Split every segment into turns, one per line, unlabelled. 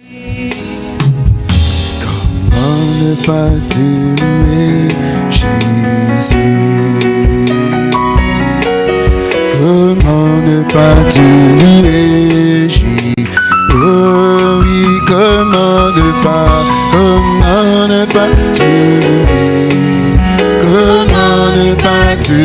Comment ne pas te louer, Jésus? Comment ne pas louer, Jésus? Oh oui, comment ne pas, comment ne pas louer Comment ne pas te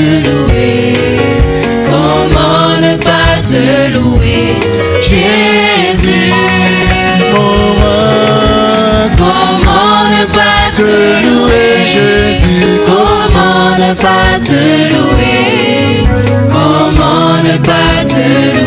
pas te louer. Comment ne pas
te louer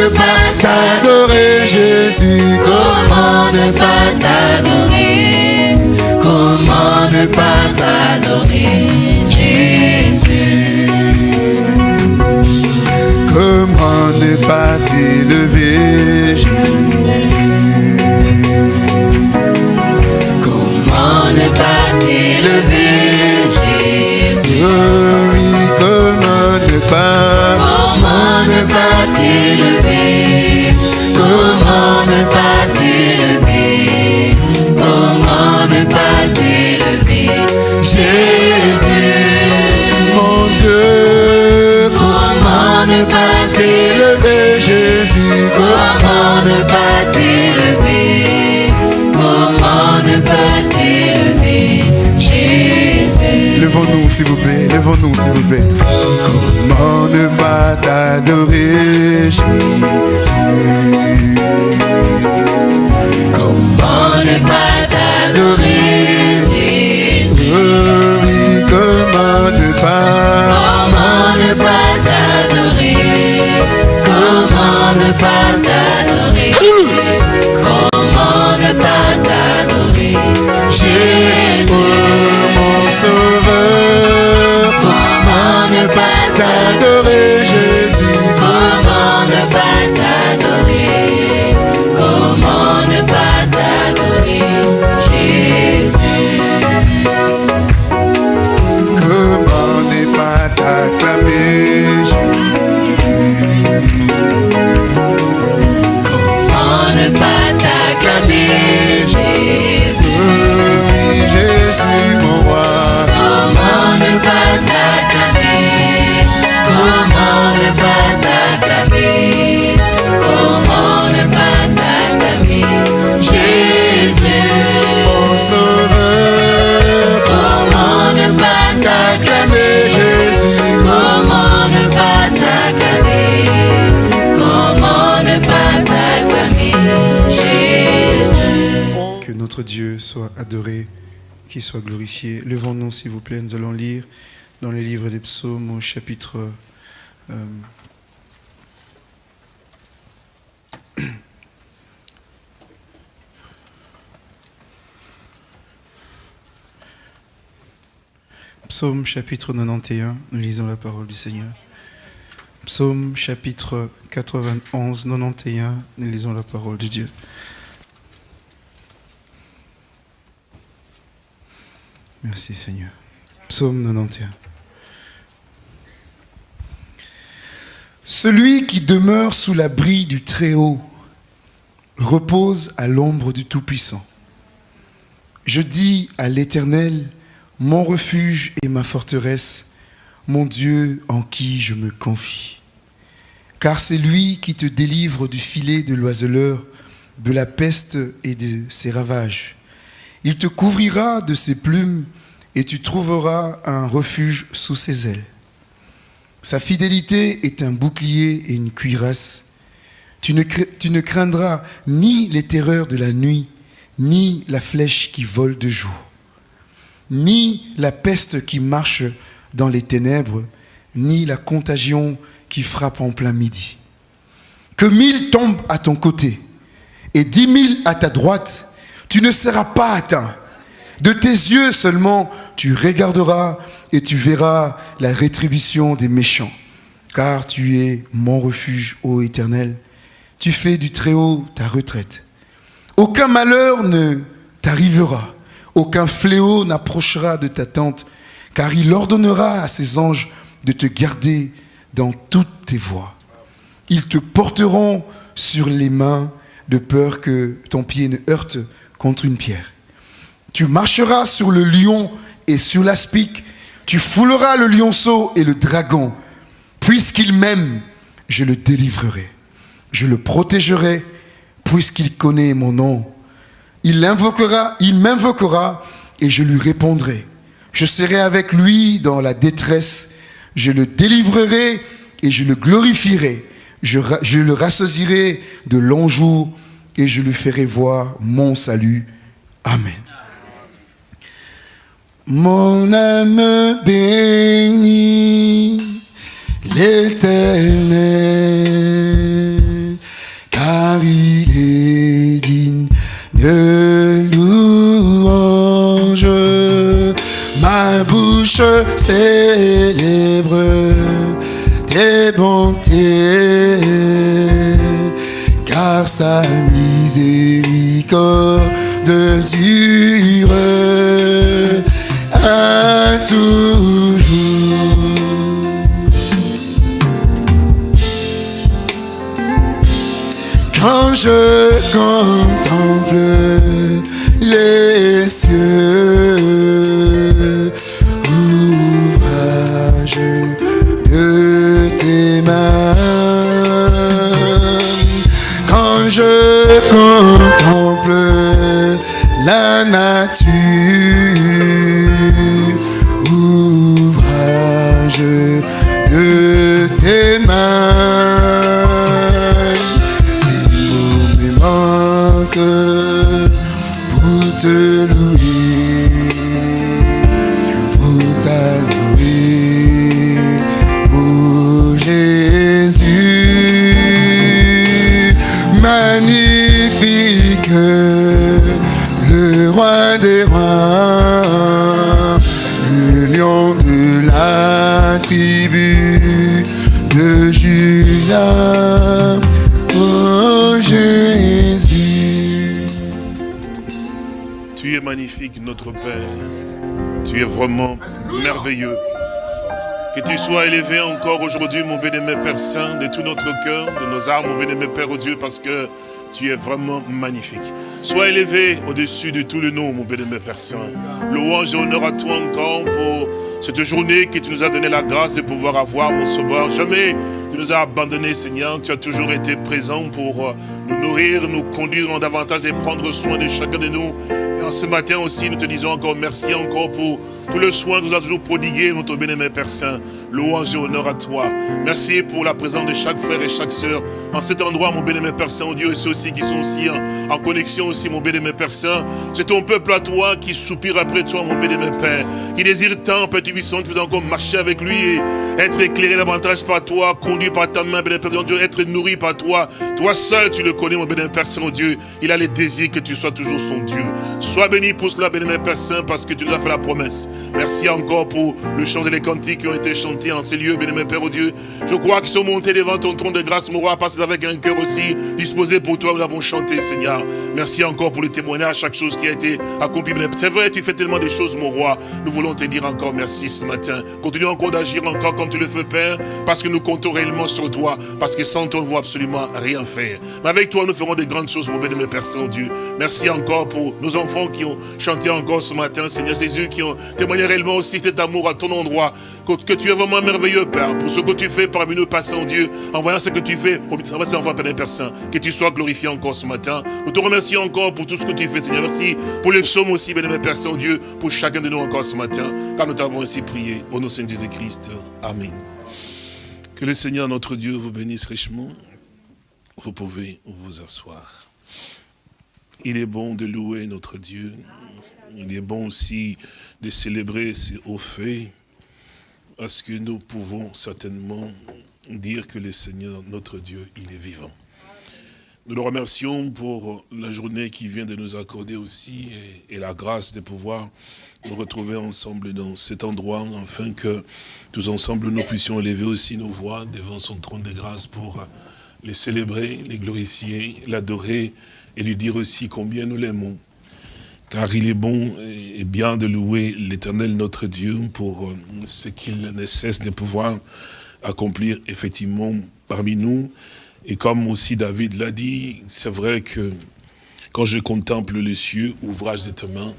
ne pas
t'adorer, Jésus
Comment ne pas t'adorer?
Comment ne pas
t'adorer Jésus? Comment ne pas
t'élever, Jésus?
Comment ne pas t'élever Jésus?
Oui, comment ne pas
ne pas t'élever. Comment ne pas t'élever? Comment ne pas t'élever? Jésus.
Mon Dieu,
Comment ne pas t'élever?
Jésus.
Comment ne pas t'élever? Comment ne pas t'élever? Jésus.
Levons-nous, s'il vous plaît, levons-nous, s'il vous plaît. T'adorer, Jésus
Comment ne pas t'adorer Jésus
Oh oui, comment ne pas.
Comment ne pas t'adorer Comment ne pas t'adorer
Levons-nous, s'il vous plaît, nous allons lire dans le livre des psaumes au chapitre... euh, Psaume chapitre 91, nous lisons la parole du Seigneur. Psaume chapitre 91, 91, nous lisons la parole de Dieu. Merci Seigneur. Psaume 91. Celui qui demeure sous l'abri du Très-Haut repose à l'ombre du Tout-Puissant. Je dis à l'Éternel, mon refuge et ma forteresse, mon Dieu en qui je me confie. Car c'est lui qui te délivre du filet de l'oiseleur, de la peste et de ses ravages. Il te couvrira de ses plumes et tu trouveras un refuge sous ses ailes. Sa fidélité est un bouclier et une cuirasse. Tu ne, craindras ni les terreurs de la nuit, ni la flèche qui vole de jour, ni la peste qui marche dans les ténèbres, ni la contagion qui frappe en plein midi. que mille tombent à ton côté et dix mille à ta droite, tu ne seras pas atteint. De tes yeux seulement, tu regarderas et tu verras la rétribution des méchants. Car tu es mon refuge, ô Éternel. Tu fais du Très-Haut ta retraite. Aucun malheur ne t'arrivera, aucun fléau n'approchera de ta tente, car il ordonnera à ses anges de te garder dans toutes tes voies. Ils te porteront sur les mains de peur que ton pied ne heurte contre une pierre. Tu marcheras sur le lion et sur l'aspic, tu fouleras le lionceau et le dragon. Puisqu'il m'aime, je le délivrerai. Je le protégerai, puisqu'il connaît mon nom. Il l'invoquera, il m'invoquera, et je lui répondrai. Je serai avec lui dans la détresse. Je le délivrerai et je le glorifierai. Je, je le rassasirai de longs jours et je lui ferai voir mon salut. Amen. Mon âme bénit l'éternel, car il est digne de louange. Ma bouche célèbre tes bontés, car sa miséricorde dure à toujours. Quand je contemple les cieux, la
Vraiment merveilleux. Que tu sois élevé encore aujourd'hui, mon bien-aimé Père Saint, de tout notre cœur, de nos âmes, mon bien-aimé Père oh Dieu, parce que tu es vraiment magnifique. Sois élevé au-dessus de tout le nom, mon bien-aimé Père Saint. Louange et honneur à toi encore pour cette journée que tu nous as donné la grâce de pouvoir avoir, mon sauveur. Jamais tu nous as abandonnés, Seigneur. Tu as toujours été présent pour euh, nous nourrir, nous conduire en davantage et prendre soin de chacun de nous. Ce matin aussi, nous te disons encore merci encore pour tout le soin que nous as toujours prodigué, notre bien-aimé Père Saint. Louange et honneur à toi. Merci pour la présence de chaque frère et chaque sœur en cet endroit, mon bien-aimé Père Saint, oh Dieu, et ceux aussi qui sont aussi en, en connexion aussi, mon bien-aimé Père Saint. C'est ton peuple à toi qui soupire après toi, mon bien-aimé Père, qui désire tant, Père Tubissant, tu veux encore marcher avec lui et être éclairé davantage par toi, conduit par ta main, bien-aimé Père Dieu, être nourri par toi. Toi seul, tu le connais, mon bien-aimé Père Saint, oh Dieu. Il a le désir que tu sois toujours son Dieu. Sois béni pour cela, bien-aimé Père Saint, parce que tu nous as fait la promesse. Merci encore pour le chant et les cantiques qui ont été chantés en ces lieux, bien-aimé Père, oh Dieu. Je crois qu'ils sont montés devant ton trône de grâce, mon roi, parce qu'avec un cœur aussi disposé pour toi, nous avons chanté, Seigneur. Merci encore pour le témoignage, chaque chose qui a été accomplie. C'est vrai, tu fais tellement de choses, mon roi. Nous voulons te dire encore merci ce matin. Continue encore d'agir encore comme tu le fais, Père, parce que nous comptons réellement sur toi, parce que sans toi, on ne absolument rien faire. Mais avec toi, nous ferons de grandes choses, mon bien-aimé Père Saint-Dieu. Merci encore pour nos enfants qui ont chanté encore ce matin, Seigneur Jésus, qui ont témoigné réellement aussi cet amour à ton endroit, que, que tu es vraiment merveilleux, Père, pour ce que tu fais parmi nous, Père Saint-Dieu, en voyant ce que tu fais pour ces enfants, Père Saint, que tu sois glorifié encore ce matin. Nous te remercions encore pour tout ce que tu fais, Seigneur. Merci pour les psaumes aussi, Père Saint-Dieu, pour chacun de nous encore ce matin, car nous t'avons ainsi prié. Au nom de Seigneur Jésus-Christ. Amen. Que le Seigneur, notre Dieu, vous bénisse richement. Vous pouvez vous asseoir. Il est bon de louer notre Dieu. Il est bon aussi de célébrer ses hauts faits, parce que nous pouvons certainement dire que le Seigneur, notre Dieu, il est vivant. Nous le remercions pour la journée qui vient de nous accorder aussi et, et la grâce de pouvoir nous retrouver ensemble dans cet endroit afin que tous ensemble nous puissions élever aussi nos voix devant son trône de grâce pour les célébrer, les glorifier, l'adorer et lui dire aussi combien nous l'aimons. Car il est bon et bien de louer l'éternel notre Dieu pour ce qu'il ne cesse de pouvoir accomplir effectivement parmi nous. Et comme aussi David l'a dit, c'est vrai que quand je contemple les cieux, ouvrage de tes mains,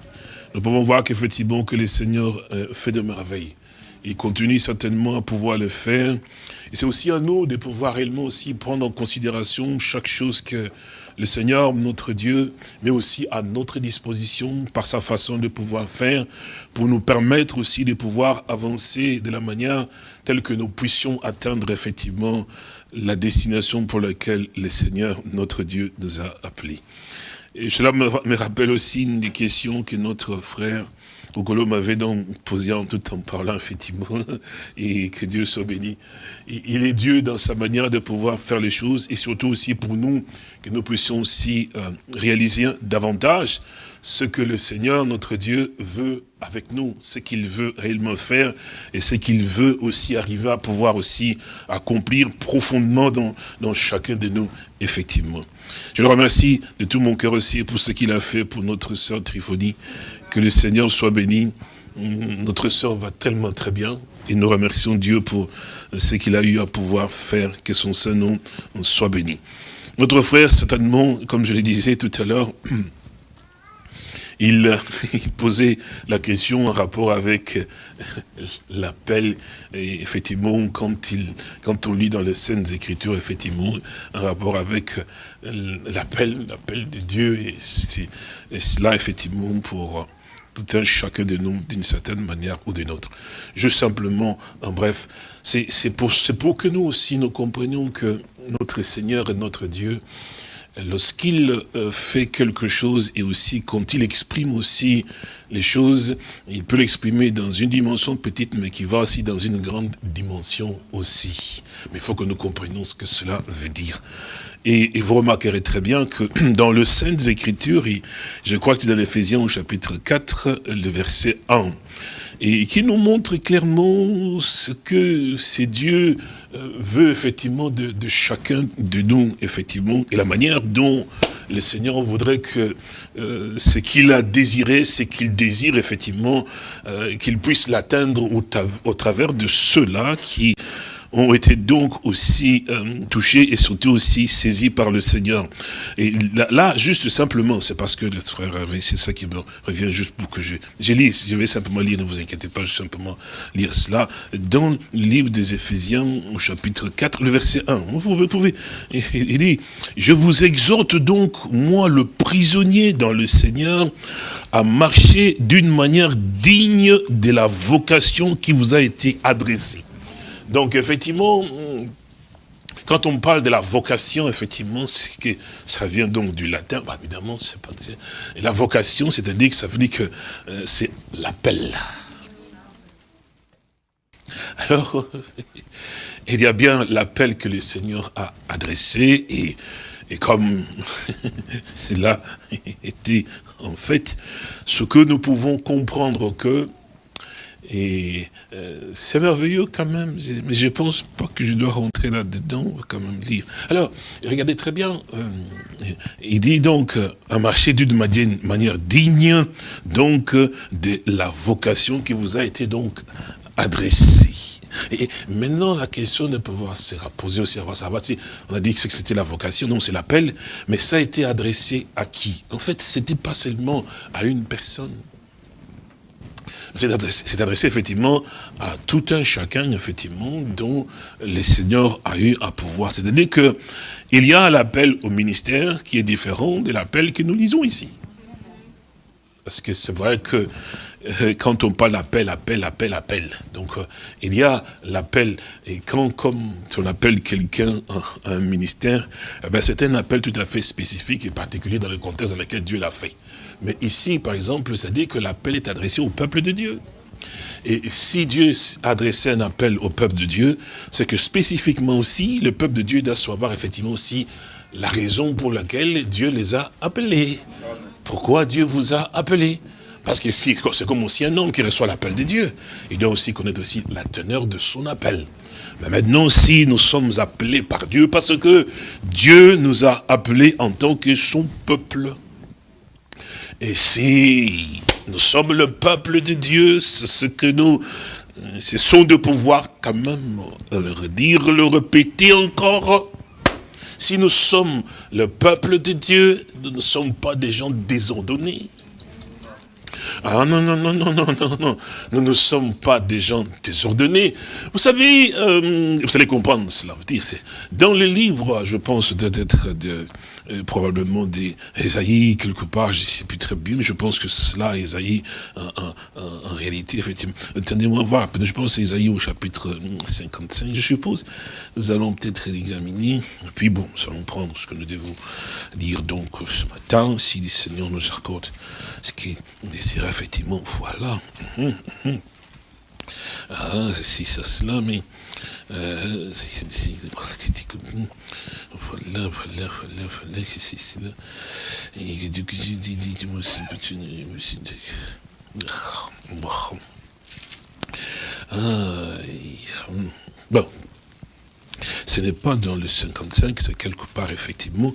nous pouvons voir qu'effectivement que le Seigneur euh, fait de merveilles. Il continue certainement à pouvoir le faire. Et c'est aussi à nous de pouvoir réellement aussi prendre en considération chaque chose que le Seigneur, notre Dieu, met aussi à notre disposition par sa façon de pouvoir faire, pour nous permettre aussi de pouvoir avancer de la manière telle que nous puissions atteindre effectivement la destination pour laquelle le Seigneur, notre Dieu, nous a appelés. Et cela me rappelle aussi une des questions que notre frère Ogolo m'avait donc posé en tout en parlant, effectivement, et que Dieu soit béni. Il est Dieu dans sa manière de pouvoir faire les choses, et surtout aussi pour nous, que nous puissions aussi euh, réaliser davantage ce que le Seigneur, notre Dieu, veut avec nous, ce qu'il veut réellement faire, et ce qu'il veut aussi arriver à pouvoir aussi accomplir profondément dans chacun de nous, effectivement. Je le remercie de tout mon cœur aussi pour ce qu'il a fait pour notre sœur Triphonie, que le Seigneur soit béni. Notre sœur va tellement très bien. Et nous remercions Dieu pour ce qu'il a eu à pouvoir faire, que son Saint-Nom soit béni. Notre frère, certainement, comme je le disais tout à l'heure, il, posait la question en rapport avec l'appel, et effectivement, quand, il, quand on lit dans les scènes Écritures, effectivement, en rapport avec l'appel, l'appel de Dieu, et, et cela, effectivement, pour tout un chacun de nous d'une certaine manière ou d'une autre. Juste simplement, en bref, c'est pour, pour que nous aussi nous comprenions que notre Seigneur et notre Dieu, lorsqu'il euh, fait quelque chose et aussi quand il exprime aussi les choses, il peut l'exprimer dans une dimension petite, mais qui va aussi dans une grande dimension aussi. Mais il faut que nous comprenions ce que cela veut dire. Et, vous remarquerez très bien que dans le Saintes Écritures, je crois que c'est dans l'Éphésiens au chapitre 4, le verset 1, et qui nous montre clairement ce que c'est Dieu euh, veut effectivement de, chacun de nous, effectivement, et la manière dont le Seigneur voudrait que euh, ce qu'il a désiré, c'est qu'il désire effectivement euh, qu'il puisse l'atteindre au, travers de ceux-là qui ont été donc aussi euh, touchés et surtout aussi saisis par le Seigneur. Et là, juste simplement, c'est parce que le frère avait, c'est ça qui me revient juste pour que je, je lise, je vais simplement lire, ne vous inquiétez pas, je vais simplement lire cela, dans le livre des Éphésiens, au chapitre 4, le verset 1. Vous pouvez, il dit, je vous exhorte donc, moi le prisonnier dans le Seigneur, à marcher d'une manière digne de la vocation qui vous a été adressée. Donc effectivement, quand on parle de la vocation, effectivement, ça vient donc du latin, bah, évidemment, c'est pas et la vocation, c'est-à-dire que ça veut dire que euh, c'est l'appel. Alors, il y a bien l'appel que le Seigneur a adressé, et, et comme cela était en fait ce que nous pouvons comprendre que et euh, c'est merveilleux quand même, mais je pense pas que je dois rentrer là-dedans, quand même lire. Alors, regardez très bien, euh, il dit donc, à marcher d'une manière digne, donc, de la vocation qui vous a été donc adressée. Et maintenant, la question peut pas se poser aussi, savoir si on a dit que c'était la vocation, non, c'est l'appel, mais ça a été adressé à qui? En fait, c'était pas seulement à une personne, c'est adressé, effectivement à tout un chacun, effectivement, dont le Seigneur a eu à pouvoir. C'est-à-dire que il y a l'appel au ministère qui est différent de l'appel que nous lisons ici. Parce que c'est vrai que euh, quand on parle d'appel, appel, appel, appel, donc euh, il y a l'appel, et quand comme on appelle quelqu'un à un ministère, eh ben, c'est un appel tout à fait spécifique et particulier dans le contexte dans lequel Dieu l'a fait. Mais ici, par exemple, ça dit que l'appel est adressé au peuple de Dieu. Et si Dieu adressait un appel au peuple de Dieu, c'est que spécifiquement aussi, le peuple de Dieu doit savoir effectivement aussi la raison pour laquelle Dieu les a appelés. Pourquoi Dieu vous a appelés Parce que si, c'est comme aussi un homme qui reçoit l'appel de Dieu. Il doit aussi connaître aussi la teneur de son appel. Mais maintenant, si nous sommes appelés par Dieu, parce que Dieu nous a appelés en tant que son peuple. Et si nous sommes le peuple de Dieu, c'est ce que nous, c'est son de pouvoir quand même le redire, le répéter encore. Si nous sommes le peuple de Dieu, nous ne sommes pas des gens désordonnés. Ah non, non, non, non, non, non, non. Nous ne sommes pas des gens désordonnés. Vous savez, euh, vous allez comprendre cela. Dans les livres, je pense d'être de, euh, probablement des Esaïe, quelque part, je ne sais plus très bien, mais je pense que c'est cela, Esaïe, en, réalité, effectivement. Attendez-moi voir, je pense Esaïe au chapitre 55, je suppose. Nous allons peut-être l'examiner, et puis bon, nous allons prendre ce que nous devons dire donc ce matin, si le Seigneur nous accorde ce qui désire effectivement, voilà. Hum, hum. Ah, c'est ça, cela, mais... Euh, voilà, voilà, voilà, voilà, c'est cela. Et coup, j'ai dit, dis-moi, c'est petit, ah, bon, ce n'est pas dans le 55, c'est quelque part, effectivement,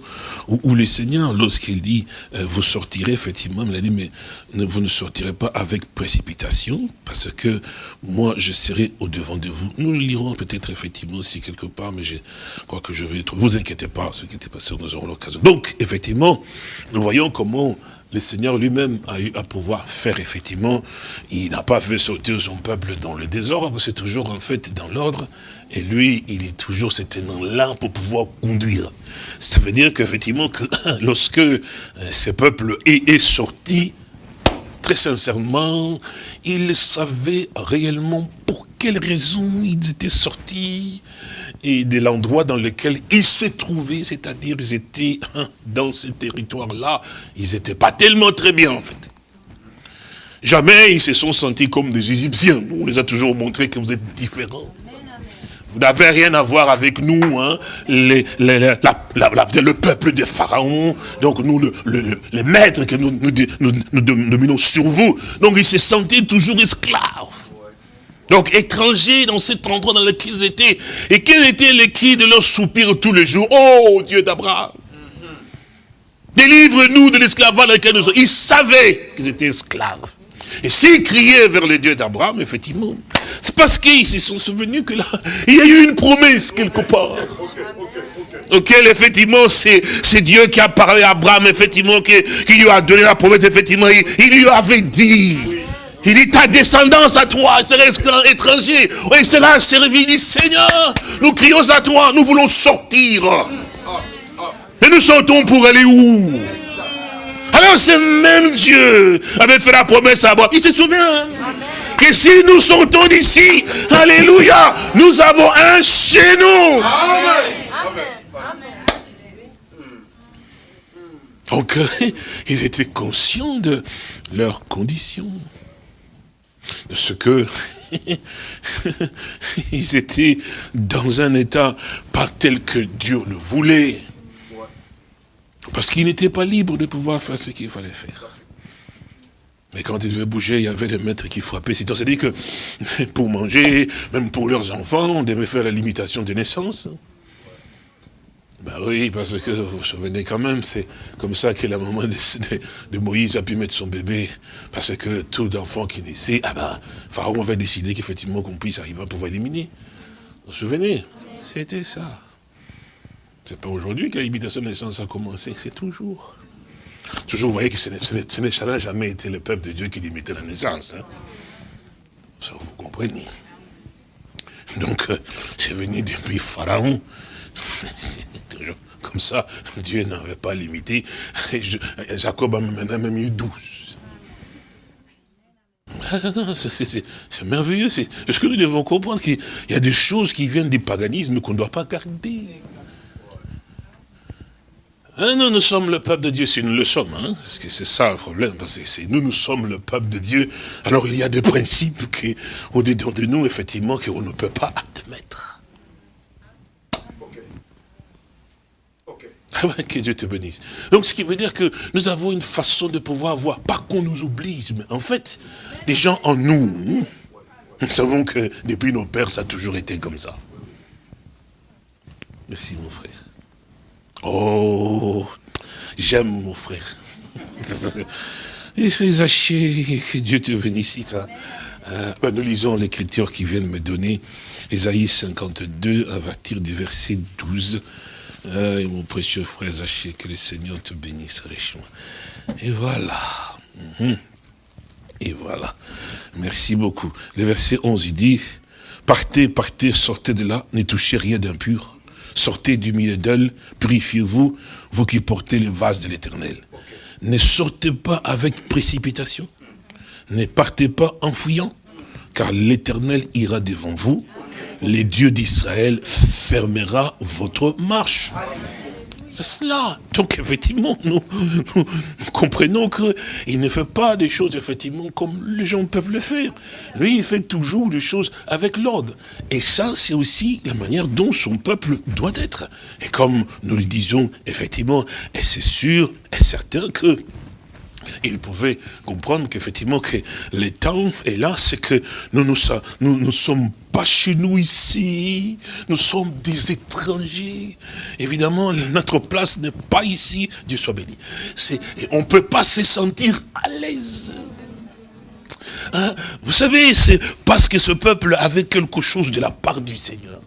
où, le Seigneur, lorsqu'il dit, euh, vous sortirez, effectivement, il a dit, mais vous ne sortirez pas avec précipitation, parce que moi, je serai au-devant de vous. Nous lirons peut-être, effectivement, aussi quelque part, mais je crois que je vais trouver. Vous inquiétez pas, ce qui était passé, nous aurons l'occasion. Donc, effectivement, nous voyons comment le Seigneur lui-même a eu à pouvoir faire effectivement, il n'a pas fait sauter son peuple dans le désordre, c'est toujours en fait dans l'ordre, et lui, il est toujours cet là pour pouvoir conduire. Ça veut dire qu'effectivement, que lorsque euh, ce peuple est, est sorti, très sincèrement, il savait réellement pour quelles raisons ils étaient sortis, et de l'endroit dans lequel ils se trouvaient, c'est-à-dire ils étaient hein, dans ce territoire-là, ils n'étaient pas tellement très bien en fait. Jamais ils se sont sentis comme des Égyptiens. On les a toujours montré que vous êtes différents. Vous n'avez rien à voir avec nous, hein, le peuple des pharaons, donc nous, le, les maîtres que nous, nous, dominons sur vous. Donc ils se sentaient toujours esclaves. Donc étrangers dans cet endroit dans lequel ils étaient. Et quel était le cri de leur soupir tous les jours? Oh Dieu d'Abraham Délivre-nous de l'esclavage dans lequel nous sommes. Ils savaient qu'ils étaient esclaves. Et s'ils criaient vers le Dieu d'Abraham, effectivement, c'est parce qu'ils se sont souvenus que là, il y a eu une promesse quelque part. Auquel, effectivement, c'est Dieu qui a parlé à Abraham, effectivement, qui, lui a donné la promesse, effectivement, il lui avait dit. Il dit, ta descendance à toi serait étranger. Et cela servi. Il dit, Seigneur, nous crions à toi, nous voulons sortir. Et nous sortons pour aller où? Alors ce même Dieu avait fait la promesse à Abraham. Il se souvient que si nous sortons d'ici, Alléluia, nous avons un chez nous. Donc, ils étaient conscients de leurs conditions de ce que ils étaient dans un état pas tel que Dieu le voulait. Parce qu'ils n'étaient pas libres de pouvoir faire ce qu'il fallait faire. Mais quand ils devaient bouger, il y avait des maîtres qui frappaient. C'est-à-dire que pour manger, même pour leurs enfants, on devait faire la limitation de naissance. Ben oui, parce que vous vous souvenez quand même, c'est comme ça que la maman de, Moïse a pu mettre son bébé. Parce que tout enfant qui naissait, ah ben, Pharaon avait décidé qu'effectivement qu'on puisse arriver à pouvoir éliminer. Vous vous souvenez? C'était ça. C'est pas aujourd'hui que la limitation de naissance a commencé, c'est toujours. Toujours, vous voyez que ce n'est jamais été le peuple de Dieu qui limitait la naissance. Hein. Ça, vous comprenez. Donc, euh, c'est venu depuis Pharaon. Comme ça, Dieu n'avait pas limité. Jacob a même eu douze. Ah, c'est merveilleux. Est-ce que nous devons comprendre qu'il y a des choses qui viennent du paganisme qu'on ne doit pas garder? Hein, nous, nous sommes le peuple de Dieu, si nous le sommes, c'est ça le problème, parce que nous, nous sommes le peuple de Dieu. Alors il y a des principes au-dedans de nous, effectivement, qu'on ne peut pas admettre. Ah ouais, que Dieu te bénisse. Donc, ce qui veut dire que nous avons une façon de pouvoir voir, pas qu'on nous oblige, mais en fait, les gens en nous, nous savons que depuis nos pères, ça a toujours été comme ça. Merci, mon frère. Oh, j'aime mon frère. Et c'est Zaché, que Dieu te bénisse. Ça. Euh, ben, nous lisons l'écriture qui vient de me donner, Ésaïe 52, à partir du verset 12. Euh, mon précieux frère Zaché, que le Seigneur te bénisse richement. Et voilà. Mhm. Et voilà. Merci beaucoup. Le verset 11, il dit, partez, partez, sortez de là, ne touchez rien d'impur. Sortez du milieu d'elle, purifiez-vous, vous qui portez le vase de l'éternel. Ne sortez pas avec précipitation. Ne partez pas en fouillant, car l'éternel ira devant vous. Les dieux d'Israël fermera votre marche. C'est cela. Donc effectivement, nous, comprenons qu'il ne fait pas des choses effectivement comme les gens peuvent le faire. Lui, il fait toujours des choses avec l'ordre. Et ça, c'est aussi la manière dont son peuple doit être. Et comme nous le disons effectivement, c'est sûr et certain que il pouvait comprendre qu'effectivement que le temps est là, c'est que nous ne nous, sommes pas chez nous ici, nous sommes des étrangers. Évidemment, notre place n'est pas ici, Dieu soit béni. On ne peut pas se sentir à l'aise. Hein? Vous savez, c'est parce que ce peuple avait quelque chose de la part du Seigneur.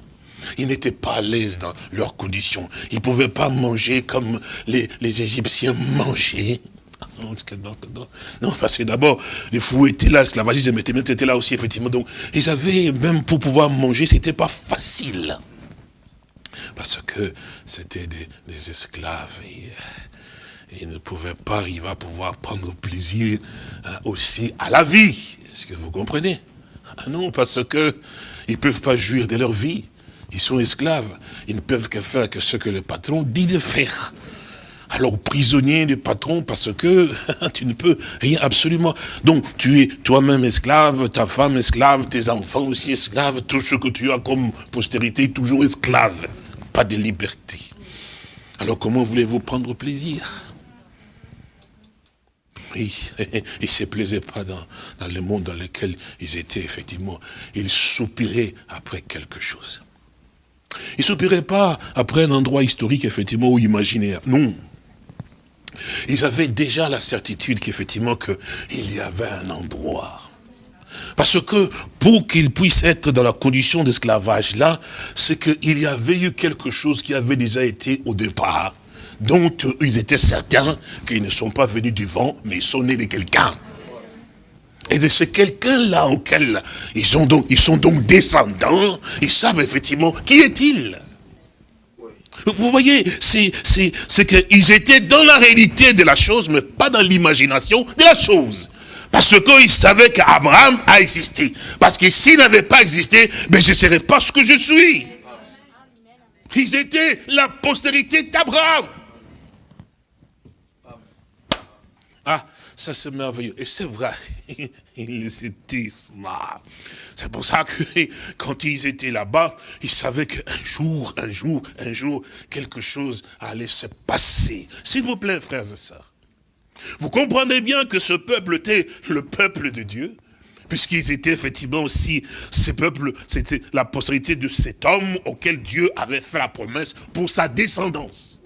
Ils n'étaient pas à l'aise dans leurs conditions. Ils ne pouvaient pas manger comme les Égyptiens mangeaient. Non, parce que d'abord, les fous étaient là, l'esclavagisme était là aussi, effectivement. Donc, ils avaient, même pour pouvoir manger, c'était pas facile. Parce que c'était des, esclaves. Et, ils ne pouvaient pas arriver à pouvoir prendre plaisir hein, aussi à la vie. Est-ce que vous comprenez? Ah Non, parce que ils ne peuvent pas jouir de leur vie. Ils sont esclaves. Ils ne peuvent que faire que ce que le patron dit de faire alors prisonnier du patron parce que tu ne peux rien absolument. Donc tu es toi-même esclave, ta femme esclave, tes enfants aussi esclaves, tout ce que tu as comme postérité toujours esclave. Pas de liberté. Alors comment voulez-vous prendre plaisir? Oui, ils ne se plaisaient pas dans, dans, le monde dans lequel ils étaient, effectivement. Ils soupiraient après quelque chose. Ils ne soupiraient pas après un endroit historique, effectivement, ou imaginaire. Non, ils avaient déjà la certitude qu'effectivement qu'il y avait un endroit. Parce que pour qu'ils puissent être dans la condition d'esclavage là, c'est qu'il y avait eu quelque chose qui avait déjà été au départ, dont ils étaient certains qu'ils ne sont pas venus du vent, mais ils sont nés de quelqu'un. Et de ce quelqu'un-là auquel ils, sont donc, ils sont donc descendants, ils savent effectivement qui est-il vous voyez, c'est qu'ils étaient dans la réalité de la chose, mais pas dans l'imagination de la chose. Parce qu'ils savaient qu'Abraham a existé. Parce que s'il n'avait pas existé, ben je ne serais pas ce que je suis. Ils étaient la postérité d'Abraham. Ah, ça c'est merveilleux. Et c'est vrai, ils étaient smart. C'est pour ça que quand ils étaient là-bas, ils savaient qu'un jour, un jour, un jour, quelque chose allait se passer. S'il vous plaît, frères et sœurs. Vous comprenez bien que ce peuple était le peuple de Dieu, puisqu'ils étaient effectivement aussi, ce peuple, c'était la postérité de cet homme auquel Dieu avait fait la promesse pour sa descendance.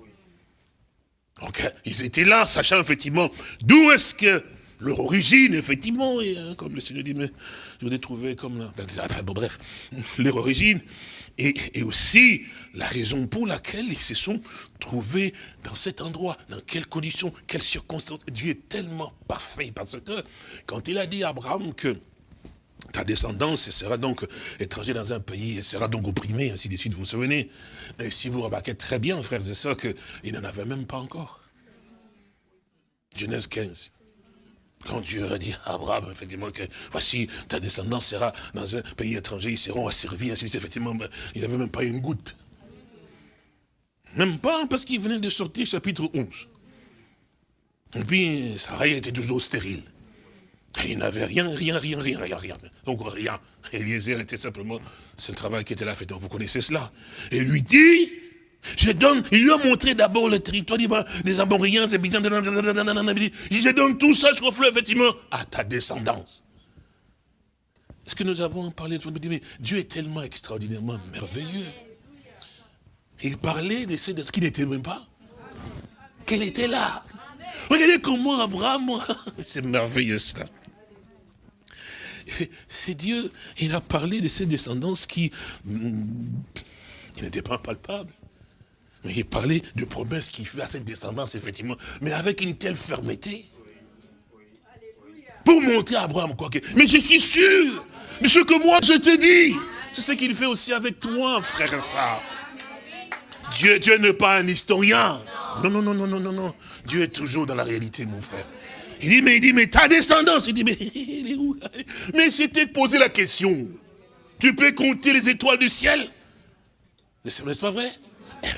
Donc, ils étaient là, sachant effectivement d'où est-ce que leur origine, effectivement, et, hein, comme le Seigneur dit, mais je voudrais trouver comme... Enfin, bon, bref, leur origine, et, et, aussi la raison pour laquelle ils se sont trouvés dans cet endroit, dans quelles conditions, quelles circonstances. Dieu est tellement parfait, parce que quand il a dit à Abraham que ta descendance sera donc étranger dans un pays, elle sera donc opprimée, ainsi de suite, vous vous souvenez Et si vous remarquez très bien, frères et sœurs, qu'il n'en avait même pas encore. Genèse 15. Quand Dieu a dit à Abraham, effectivement, que voici, ta descendance sera dans un pays étranger, ils seront asservis, ainsi de suite, effectivement, il n'avait même pas une goutte. Même pas parce qu'il venait de sortir chapitre 11. Et puis, Sarah était toujours stérile. Il n'avait rien, rien, rien, rien, rien, rien. Donc rien. Eliezer était simplement, c'est un travail qui était là fait. Donc vous connaissez cela. Et lui dit, Je donne, il lui a montré d'abord le territoire des Amoriens, des Byzantins, je donne tout ça sur le effectivement, à ta descendance. Est-ce que nous avons parlé de mais Dieu est tellement extraordinairement merveilleux. Il parlait de ce qu'il n'était même pas. Qu'elle était là? Regardez comment Abraham, c'est merveilleux cela. C'est Dieu, il a parlé de ses descendances qui, mm, n'étaient pas palpables. Mais il parlait de promesses qu'il fait à cette descendance, effectivement, mais avec une telle fermeté. Pour montrer à Abraham quoi que. Mais je suis sûr de ce que moi je te dis. C'est ce qu'il fait aussi avec toi, frère ça. Dieu, Dieu n'est pas un historien. Non, non, non, non, non, non, non. Dieu est toujours dans la réalité, mon frère. Il dit, mais il dit, mais ta descendance. Il dit, mais il est où? Mais c'était de poser la question. Tu peux compter les étoiles du ciel? N'est-ce pas vrai?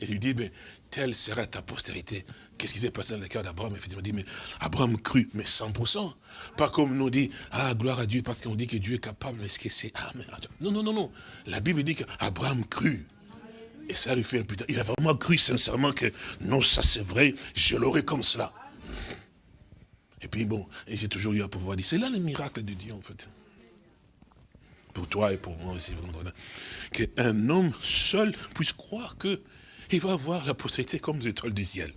Il lui dit, mais telle sera ta postérité. Qu'est-ce qui s'est passé dans le cœur d'Abraham? Il dit, mais Abraham crut, mais 100%. Pas comme nous dit, ah, gloire à Dieu, parce qu'on dit que Dieu est capable, mais est-ce que c'est... Ah. Non, non, non, non. La Bible dit qu'Abraham crut. Et ça lui fait un putain. Il a vraiment cru sincèrement que non, ça c'est vrai, je l'aurai comme cela. Et puis bon, j'ai toujours eu à pouvoir dire, c'est là le miracle de Dieu en fait pour toi et pour moi aussi, qu'un homme seul puisse croire qu'il va avoir la postérité comme des étoiles du ciel.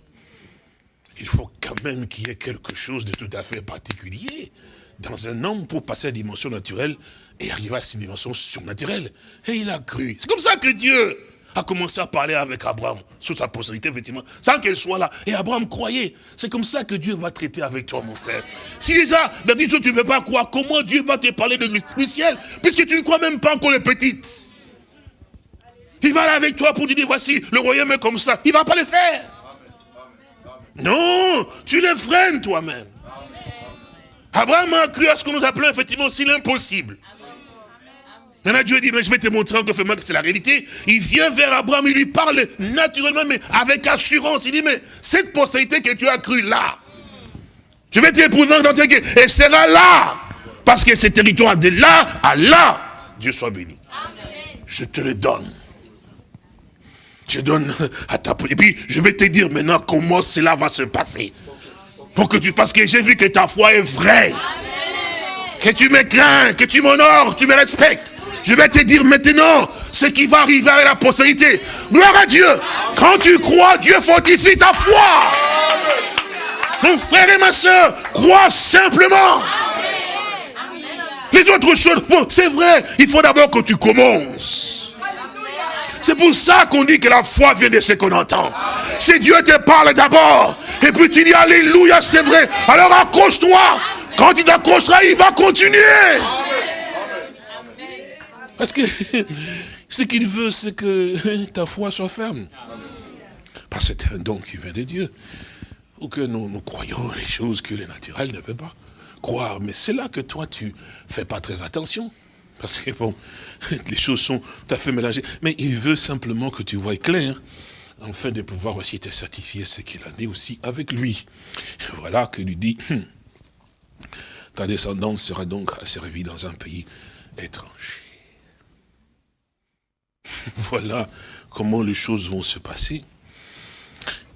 Il faut quand même qu'il y ait quelque chose de tout à fait particulier dans un homme pour passer à la dimension naturelle et arriver à cette dimension surnaturelle. Et il a cru. C'est comme ça que Dieu a commencé à parler avec Abraham sur sa postérité, effectivement, sans qu'elle soit là. Et Abraham croyait. C'est comme ça que Dieu va traiter avec toi, mon frère. Si déjà, dans des choses, tu ne veux pas croire, comment Dieu va te parler de du ciel, puisque tu ne crois même pas encore les petites? Il va là avec toi pour te dire, voici, le royaume est comme ça. Il ne va pas le faire. Non, tu le freines toi-même. Abraham a cru à ce que nous appelons effectivement aussi l'impossible. Maintenant Dieu dit, mais je vais te montrer encore que c'est la réalité. Il vient vers Abraham, il lui parle naturellement, mais avec assurance. Il dit, mais cette postérité que tu as cru là, je vais t'épouser dans tes et sera là. Parce que ce territoire de là à là, Dieu soit béni. Je te le donne. Je donne à ta Et puis, je vais te dire maintenant comment cela va se passer. Pour que tu, parce que j'ai vu que ta foi est vraie. Que tu me crains, que tu m'honores, tu me respectes. Je vais te dire maintenant ce qui va arriver à la postérité. Gloire à Dieu. Quand tu crois, Dieu fortifie ta foi. Mon frère et ma soeur, crois simplement. Les autres choses, c'est vrai, il faut d'abord que tu commences. C'est pour ça qu'on dit que la foi vient de ce qu'on entend. Si Dieu te parle d'abord, et puis tu dis Alléluia, c'est vrai, alors accroche-toi. Quand il t'accrochera, il va continuer. Parce que ce qu'il veut, c'est que ta foi soit ferme. Parce que c'est un don qui vient de Dieu. Ou que nous, nous croyons les choses que le naturel ne peut pas croire. Mais c'est là que toi, tu fais pas très attention. Parce que bon, les choses sont tout à fait mélangées. Mais il veut simplement que tu vois clair, afin de pouvoir aussi te certifier ce qu'il en est aussi avec lui. Voilà que lui dit, ta descendance sera donc asservie dans un pays étranger. voilà comment les choses vont se passer.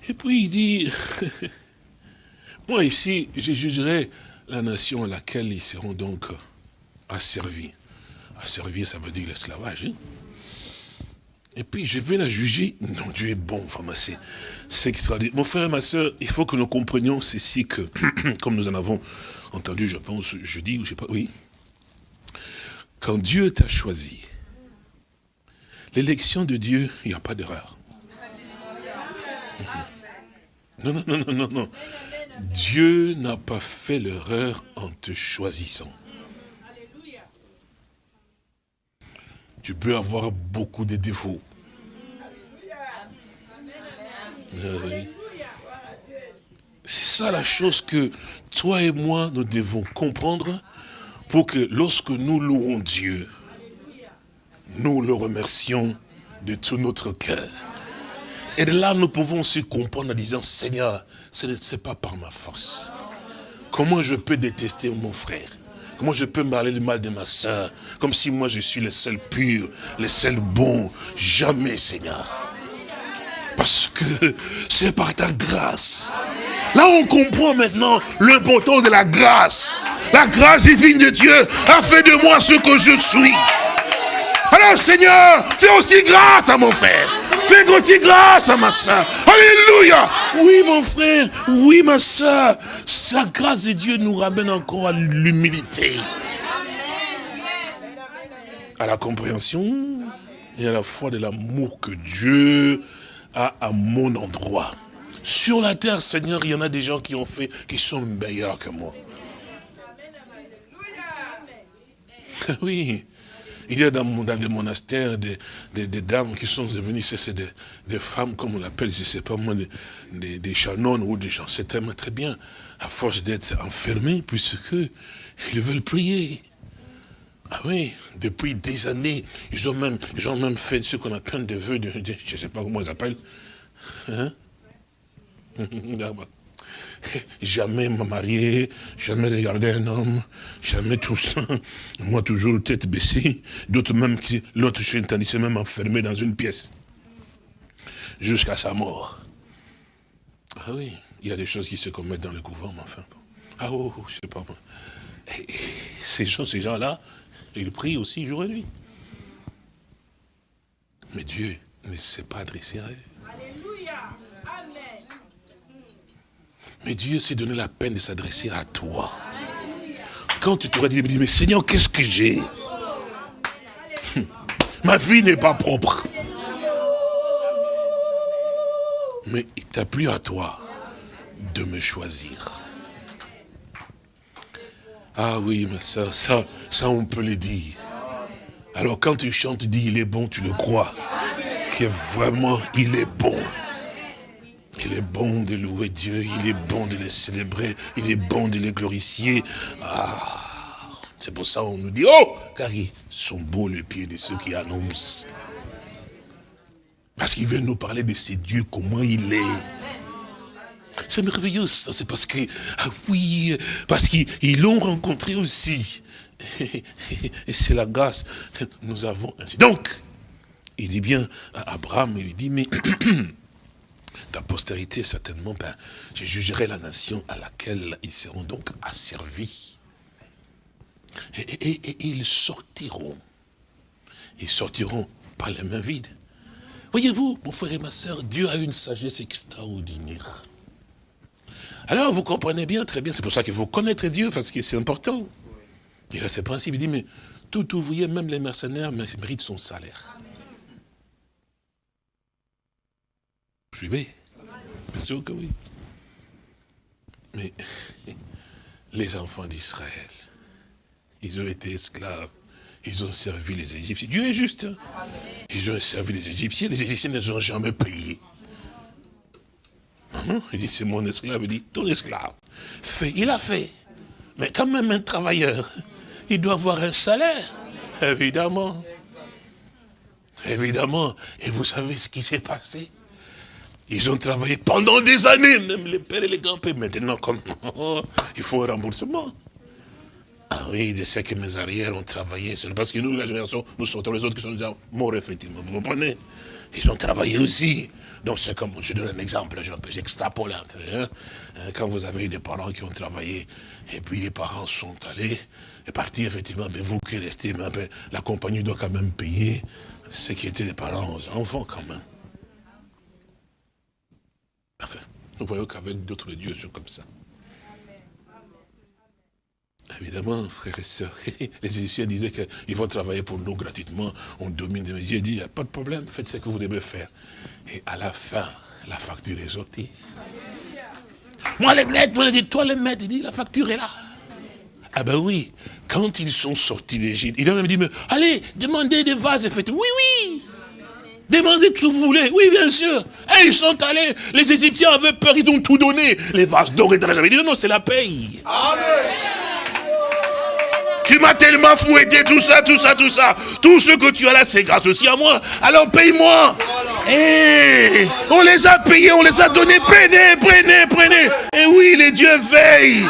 Et puis il dit, moi ici, je jugerai la nation à laquelle ils seront donc asservis. Asservis, ça veut dire l'esclavage. Hein. Et puis je vais la juger. Non, Dieu est bon, vraiment, c'est extraordinaire. Mon frère et ma soeur, il faut que nous comprenions ceci que, comme nous en avons entendu, je pense, jeudi, ou je sais pas, oui. Quand Dieu t'a choisi, L'élection de Dieu, il n'y a pas d'erreur. Non, non, non, non, non, Dieu n'a pas fait l'erreur en te choisissant. Tu peux avoir beaucoup de défauts. Euh, C'est ça la chose que toi et moi, nous devons comprendre pour que lorsque nous louons Dieu, nous le remercions de tout notre cœur. Et de là, nous pouvons aussi comprendre en disant, Seigneur, ce n'est pas par ma force. Comment je peux détester mon frère? Comment je peux parler du mal de ma soeur Comme si moi je suis le seul pur, le seul bon. Jamais, Seigneur. Parce que c'est par ta grâce. Là, on comprend maintenant l'importance de la grâce. La grâce divine de Dieu a fait de moi ce que je suis. Alors, Seigneur, fais aussi grâce à mon frère. Fais aussi grâce à ma soeur. Alléluia. Oui, mon frère. Oui, ma soeur. Sa grâce de Dieu nous ramène encore à l'humilité. À la compréhension et à la foi de l'amour que Dieu a à mon endroit. Sur la terre, Seigneur, il y en a des gens qui ont fait, qui sont meilleurs que moi. Oui, il y a dans, dans les monastères des, dames qui sont devenues, c'est des, femmes, comme on l'appelle, je ne sais pas moi, des, des, ou des gens. C'est très bien, à force d'être enfermés, puisque ils veulent prier. Ah oui, depuis des années, ils ont même, ils ont même fait ce qu'on appelle des vœux, de, je ne sais pas comment ils appellent. Hein? jamais me marier, jamais regarder un homme, jamais tout ça. Moi, toujours tête baissée. D'autres même, l'autre chien c'est même enfermé dans une pièce. Jusqu'à sa mort. Ah oui, il y a des choses qui se commettent dans le couvent, mais enfin. Ah oh, oh je sais pas. ces gens, ces gens-là, ils prient aussi jour et nuit. Mais Dieu ne s'est pas adressé à eux. Mais Dieu s'est donné la peine de s'adresser à toi. Quand tu t'aurais dit, mais Seigneur, qu'est-ce que j'ai? Hum. Ma vie n'est pas propre. Mais il t'a plu à toi de me choisir. Ah oui, ma soeur, ça, ça on peut le dire. Alors quand tu chantes, tu dis, il est bon, tu le crois. Que vraiment, il est bon. Il est bon de louer Dieu, il est bon de le célébrer, il est bon de le glorifier. Ah, c'est pour ça qu'on nous dit, oh, car ils sont beaux les pieds de ceux qui annoncent. Parce qu'il veut nous parler de ces dieux, comment il est. C'est merveilleux, c'est parce que, ah oui, parce qu'ils l'ont rencontré aussi. Et c'est la grâce que nous avons ainsi. Donc, il dit bien à Abraham, il lui dit, mais ta postérité, certainement, ben, je jugerai la nation à laquelle ils seront donc asservis. Et, ils sortiront. Ils sortiront par les mains vides. Voyez-vous, mon frère et ma soeur, Dieu a une sagesse extraordinaire. Alors, vous comprenez bien, très bien, c'est pour ça qu'il faut connaître Dieu, parce que c'est important. Il a ce principe, il dit, mais tout ouvrier, même les mercenaires, méritent son salaire. Suivez Bien sûr que oui. Mais les enfants d'Israël, ils ont été esclaves. Ils ont servi les Égyptiens. Dieu est juste. Hein. Ils ont servi les Égyptiens. Les Égyptiens ne ont jamais payé. Il dit, c'est mon esclave. Il dit, ton esclave. Fait. Il a fait. Mais quand même un travailleur, il doit avoir un salaire. Évidemment. Évidemment. Et vous savez ce qui s'est passé? Ils ont travaillé pendant des années, même les pères et les grands-pères. Maintenant, comme il faut un remboursement. Ah oui, de ce que mes arrières ont travaillé. Parce que nous, la génération, nous sortons les autres qui sont déjà morts, effectivement. Vous comprenez? Ils ont travaillé aussi. Donc c'est comme, je donne un exemple, j'extrapole un peu. Hein. Hein, quand vous avez des parents qui ont travaillé, et puis les parents sont allés, et partis, effectivement, mais vous qui restez, la compagnie doit quand même payer ce qui était des parents aux enfants quand même. Enfin, nous voyons qu'avec d'autres dieux sont comme ça. Évidemment, frères et sœurs, les Égyptiens disaient qu'ils vont travailler pour nous gratuitement, on domine les Dieu dit, il n'y a pas de problème, faites ce que vous devez faire. Et à la fin, la facture est sortie. Moi les maîtres, moi dit, toi les maîtres, il dit, la facture est là. Ah ben oui, quand ils sont sortis d'Égypte, il a même dit, mais, allez, demandez des vases et faites, oui, oui. Demandez ce que vous voulez. Oui, bien sûr. Et ils sont allés. Les Égyptiens avaient peur, ils ont tout donné. Les vases dorés dans la dit, non, non, c'est la paye. Amen. Tu m'as tellement fouetté, tout ça, tout ça, tout ça. Tout ce que tu as là, c'est grâce aussi à moi. Alors paye-moi. Et eh, on les a payés, on les a donnés. Prenez, prenez, prenez. Et oui, les dieux veillent.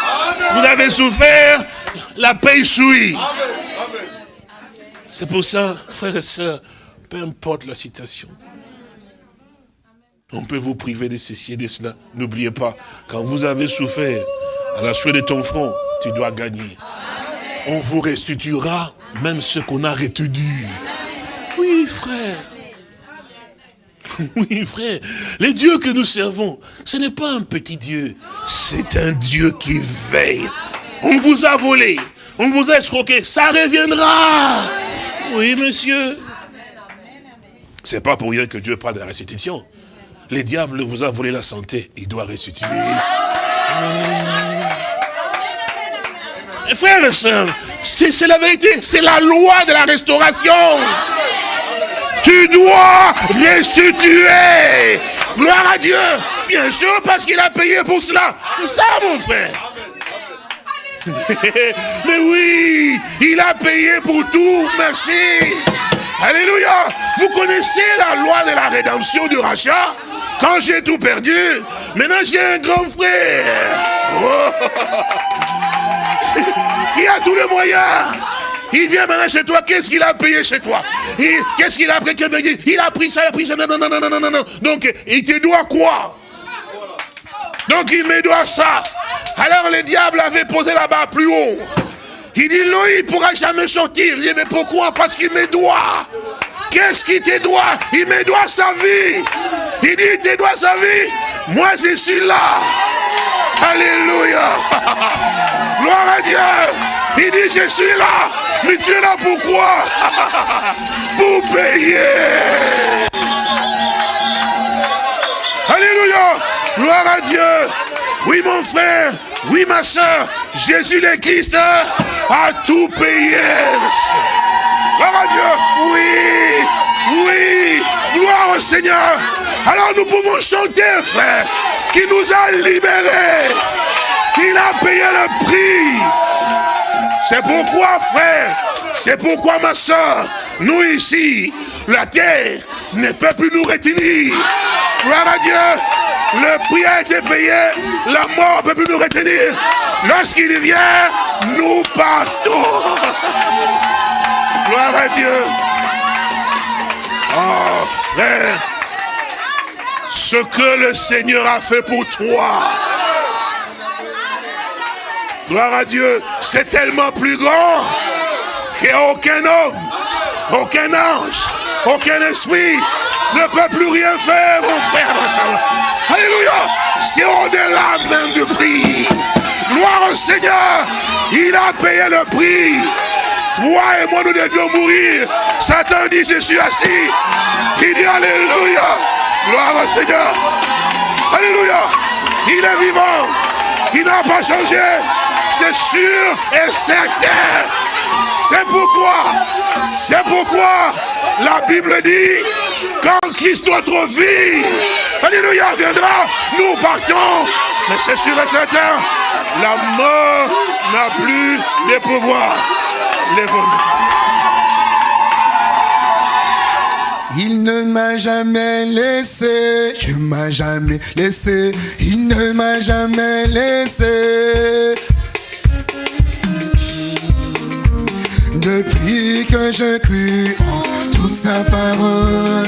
Vous avez souffert la paix souille. C'est pour ça, frères et sœurs, peu importe la situation, on peut vous priver de ceci et de cela. N'oubliez pas, quand vous avez souffert à la suite de ton front, tu dois gagner. On vous restituera même ce qu'on a retenu. Oui, frère. Oui, frère. Le Dieu que nous servons, ce n'est pas un petit Dieu. C'est un Dieu qui veille. On vous a volé. On vous a escroqué. Ça reviendra. Oui, monsieur. C'est pas pour rien que Dieu parle de la restitution. Les diables vous a volé la santé, il doit restituer. Frères et sœurs, c'est la vérité, c'est la loi de la restauration. Tu dois restituer. Gloire à Dieu. Bien sûr, parce qu'il a payé pour cela. C'est ça, mon frère. Mais oui, il a payé pour tout. Merci. Alléluia. Vous connaissez la loi de la rédemption du rachat? Quand j'ai tout perdu, maintenant j'ai un grand frère. Oh. Il a tous les moyens. Il vient maintenant chez toi, qu'est-ce qu'il a payé chez toi? Qu'est-ce qu'il a pris? Il a pris ça, il a pris ça, non, non, non, non, non, non, non. Donc, il te doit quoi? Donc, il me doit ça. Alors, le diable avait posé là-bas plus haut. Il dit, non, il ne pourra jamais sortir. Il dit, mais pourquoi? Parce qu'il me doit. Qu'est-ce qu'il te doit Il me doit sa vie. Il dit, il te doit sa vie. Moi, je suis là. Alléluia. Gloire à Dieu. Il dit, je suis là. Mais tu es là pourquoi? Pour payer. Alléluia. Gloire à Dieu. Oui, mon frère. Oui, ma soeur. Jésus le Christ a tout payé. Gloire à Dieu. Oui. Oui. Gloire au Seigneur. Alors nous pouvons chanter, frère, qui nous a libérés. Il a payé le prix. C'est pourquoi, frère, c'est pourquoi, ma soeur, nous ici, la terre ne peut plus nous retenir. Gloire à Dieu. Le prix a été payé. La mort ne peut plus nous retenir. Lorsqu'il vient, nous partons. Gloire à Dieu. Oh, frère, ce que le Seigneur a fait pour toi, gloire à Dieu, c'est tellement plus grand qu'aucun homme, aucun ange, aucun esprit ne peut plus rien faire, mon frère. Alléluia. C'est au-delà même du prix. Gloire au Seigneur. Il a payé le prix. Toi et moi, nous devions mourir. Satan dit, je suis assis. Il dit, Alléluia? Gloire au Seigneur. Alléluia. Il est vivant. Il n'a pas changé. C'est sûr et certain. C'est pourquoi, c'est pourquoi la Bible dit, quand Christ notre vie, Alléluia, viendra, nous partons. Mais c'est sûr et certain, la mort n'a plus de pouvoir.
Il ne m'a jamais laissé, je m'a jamais laissé, il ne m'a jamais laissé. Depuis que je crus en toute sa parole,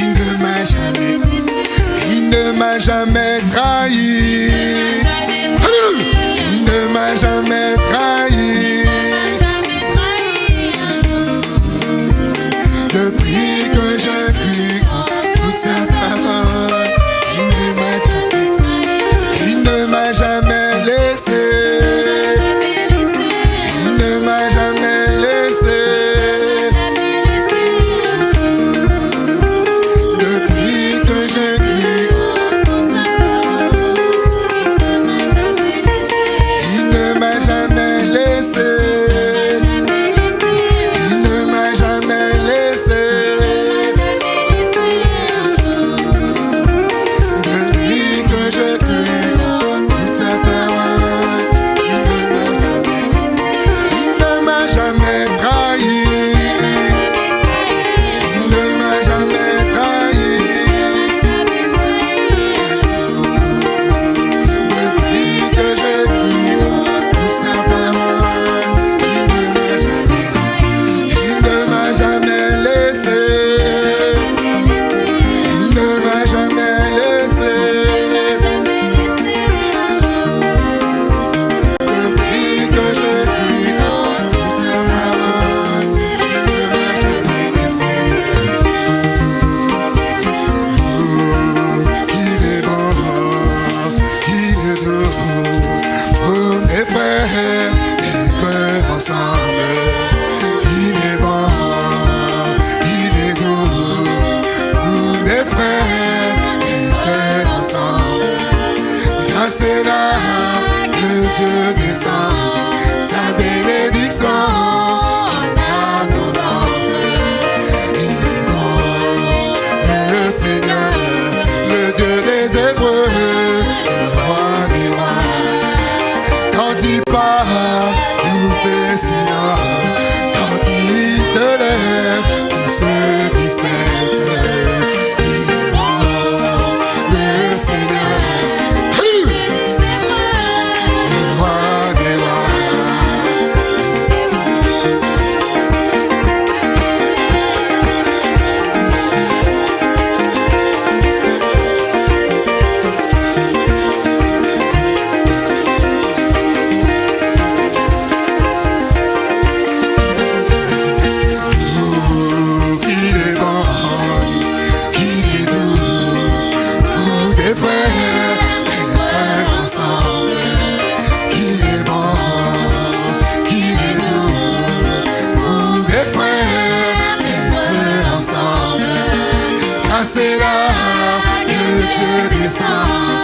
il ne m'a jamais il ne m'a jamais trahi. Il ne m'a jamais trahi. Depuis que je crus en toute sa parole, c'est là que